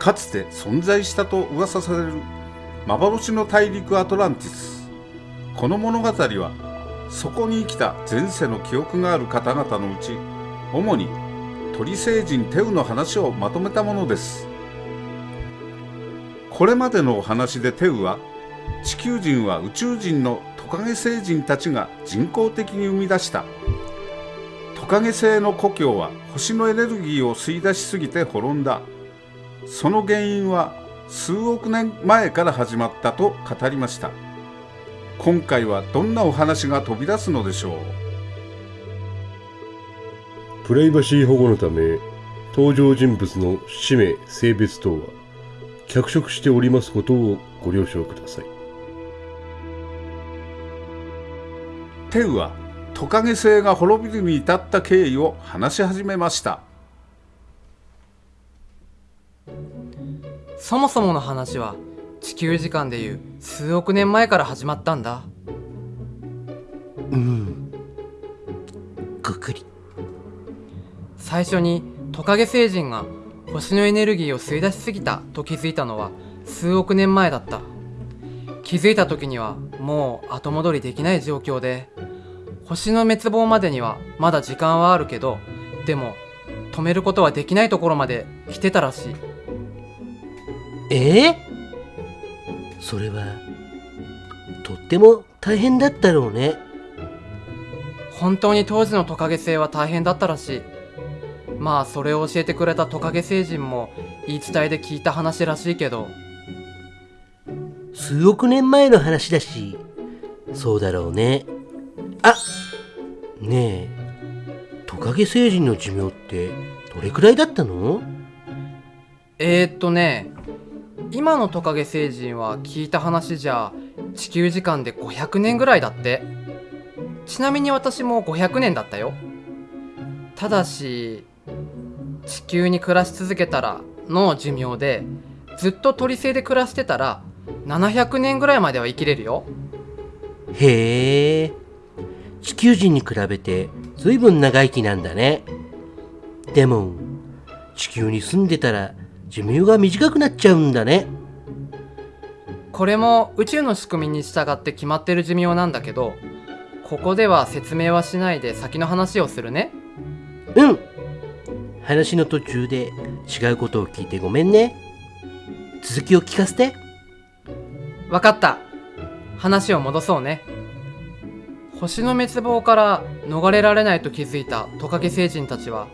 かつて存在したと噂される幻の大陸アトランティス。この物語はそこに生きた前世の記憶がある方々のうち主に鳥星人テウの話をまとめたものです。これまでのお話でテウは地球人は宇宙人のトカゲ星人たちが人工的に生み出した。トカゲ星の故郷は星のエネルギーを吸い出しすぎて滅んだ。その原因は数億年前から始まったと語りました。今回はどんなお話が飛び出すのでしょう？プライバシー保護のため登場人物の氏名性別等は脚色しておりますことをご了承ください。テウはトカゲ星が滅びるに至った経緯を話し始めましたそもそもの話は地球時間でいう数億年前から始まったんだ。うん。ぐくり。最初にトカゲ星人が星のエネルギーを吸い出しすぎたと気づいたのは数億年前だった。気づいた時にはもう後戻りできない状況で星の滅亡までにはまだ時間はあるけどでも止めることはできないところまで来てたらしいえ？えそれはとっても大変だったろうね。本当に当時のトカゲ星は大変だったらしい。まあそれを教えてくれたトカゲ星人も言い伝えで聞いた話らしいけど。数億年前の話だし。そうだろうね。あねえ。トカゲ星人の寿命ってどれくらいだったの？えー、っとね今のトカゲ星人は聞いた話じゃ地球時間で500年ぐらいだって。ちなみに私も500年だったよ。ただし地球に暮らし続けたらの寿命でずっと鳥星で暮らしてたら700年ぐらいまでは生きれるよ。へえ。地球人に比べて随分長生きなんだね。でも地球に住んでたら寿命が短くなっちゃうんだね。これも宇宙の仕組みに従って決まってる寿命なんだけどここでは説明はしないで先の話をするね。うん。話の途中で違うことを聞いてごめんね。続きを聞かせて。わかった。話を戻そうね。星の滅亡から逃れられないと気づいたトカゲ星人たちは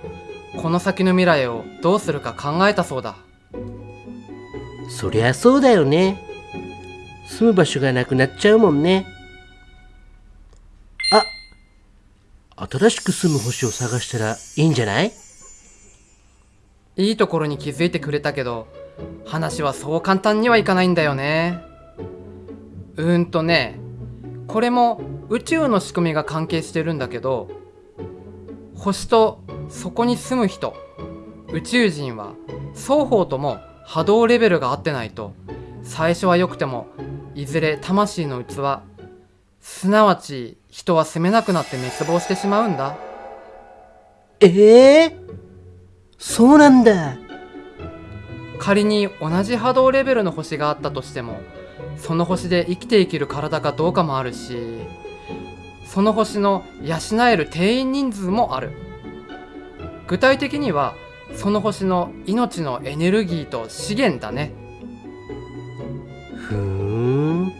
この先の未来をどうするか考えたそうだ。そりゃそうだよね。住む場所がなくなっちゃうもんね。あ新しく住む星を探したらいいんじゃない？いいところに気づいてくれたけど話はそう簡単にはいかないんだよね。うーんとねこれも宇宙の仕組みが関係してるんだけど星とそこに住む人。宇宙人は双方とも波動レベルが合ってないと最初は良くてもいずれ魂の器すなわち人は住めなくなって滅亡してしまうんだ。ええそうなんだ。仮に同じ波動レベルの星があったとしてもその星で生きていける体かどうかもあるしその星の養える定員人数もある具体的にはその星の命のエネルギーと資源だね。ふーん。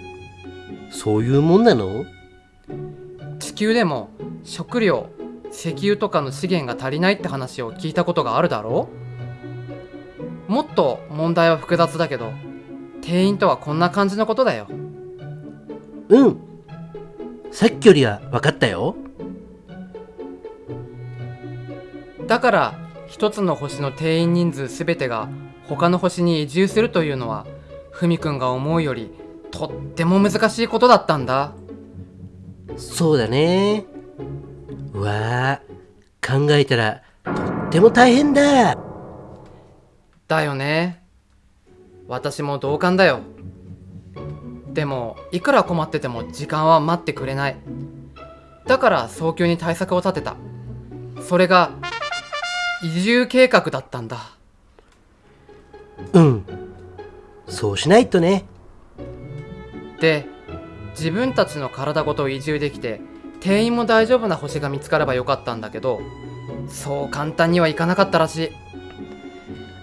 そういうもんなの？地球でも食料石油とかの資源が足りないって話を聞いたことがあるだろう？もっと問題は複雑だけど定員とはこんな感じのことだよ。うん。さっきよりは分かったよだから一つの星の定員人数全てが他の星に移住するというのはふみくんが思うよりとっても難しいことだったんだ。そうだね。うわあ考えたらとっても大変だ。だよね。私も同感だよ。でもいくら困ってても時間は待ってくれない。だから早急に対策を立てた。それが移住計画だったんだ。うん。そうしないとね。で自分たちの体ごと移住できて定員も大丈夫な星が見つかればよかったんだけどそう簡単にはいかなかったらしい。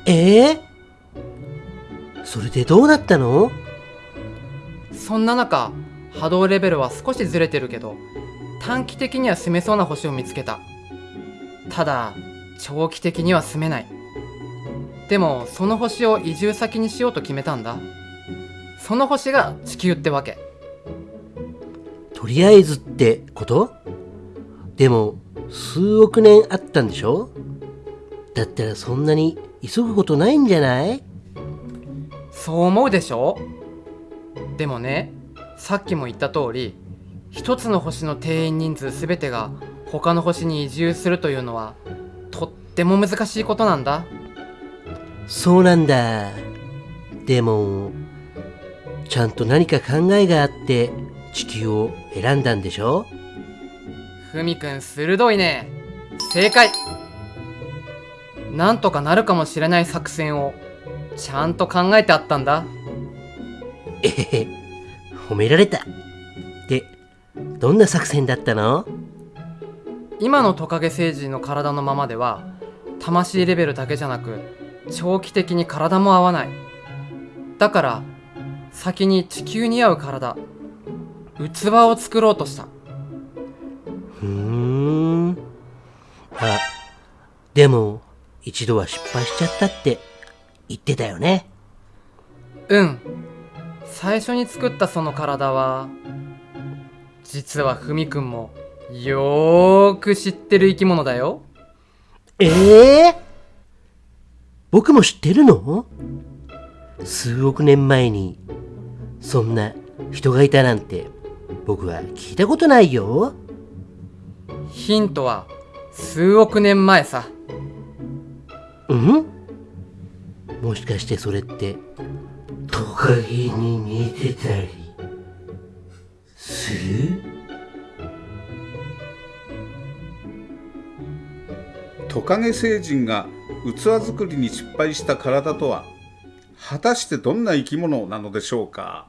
ええ？それでどうなったの？そんな中波動レベルは少しずれてるけど短期的には住めそうな星を見つけた。ただ長期的には住めない。でもその星を移住先にしようと決めたんだ。その星が地球ってわけ。とりあえずってこと？でも、数億年あったんでしょ？だったらそんなに急ぐことないんじゃない？そう思うでしょ？でもねさっきも言った通り一つの星の定員人数全てが他の星に移住するというのはとっても難しいことなんだ。そうなんだ。でも、ちゃんと何か考えがあって地球を選んだんでしょ？ふみくん鋭いね。正解。なんとかなるかもしれない作戦をちゃんと考えてあったんだ。えへへ、褒められた。で、どんな作戦だったの？今のトカゲ星人の体のままでは魂レベルだけじゃなく長期的に体も合わないだから先に地球に合う体器を作ろうとしたふーん。あ、でも、一度は失敗しちゃったって言ってたよね。うん最初に作ったその体は実はふみくんもよーく知ってる生き物だよええ僕も知ってるの？数億年前に、そんな人がいたなんて、僕は聞いたことないよ。ヒントは数億年前さ。うん？もしかしてそれって、トカゲに似てたり、する？トカゲ星人が器作りに失敗した体とは果たしてどんな生き物なのでしょうか？